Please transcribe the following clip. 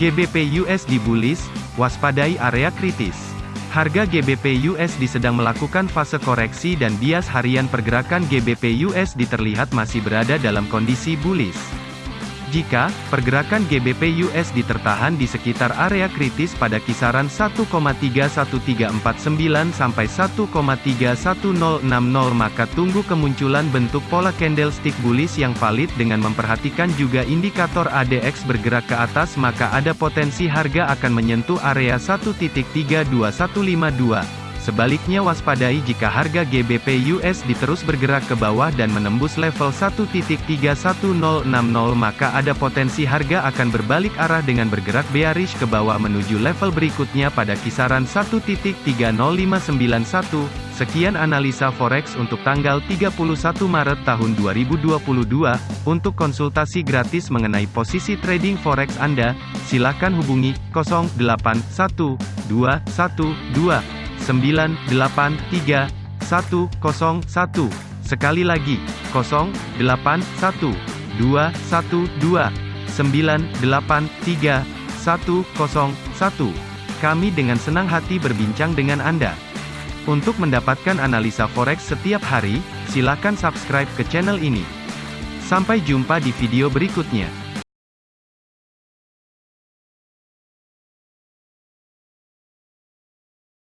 GBP USD bullish, waspadai area kritis. Harga GBP USD sedang melakukan fase koreksi dan bias harian pergerakan GBP USD terlihat masih berada dalam kondisi bullish. Jika pergerakan GBP USD tertahan di sekitar area kritis pada kisaran 1,31349 sampai 1,31060 maka tunggu kemunculan bentuk pola candlestick bullish yang valid dengan memperhatikan juga indikator ADX bergerak ke atas maka ada potensi harga akan menyentuh area 1.32152. Sebaliknya waspadai jika harga GBP USD terus bergerak ke bawah dan menembus level 1.31060 maka ada potensi harga akan berbalik arah dengan bergerak bearish ke bawah menuju level berikutnya pada kisaran 1.30591. Sekian analisa forex untuk tanggal 31 Maret tahun 2022. Untuk konsultasi gratis mengenai posisi trading forex Anda, silakan hubungi 081212 983 101. Sekali lagi, 081212 983 101. Kami dengan senang hati berbincang dengan Anda. Untuk mendapatkan analisa forex setiap hari, silakan subscribe ke channel ini. Sampai jumpa di video berikutnya.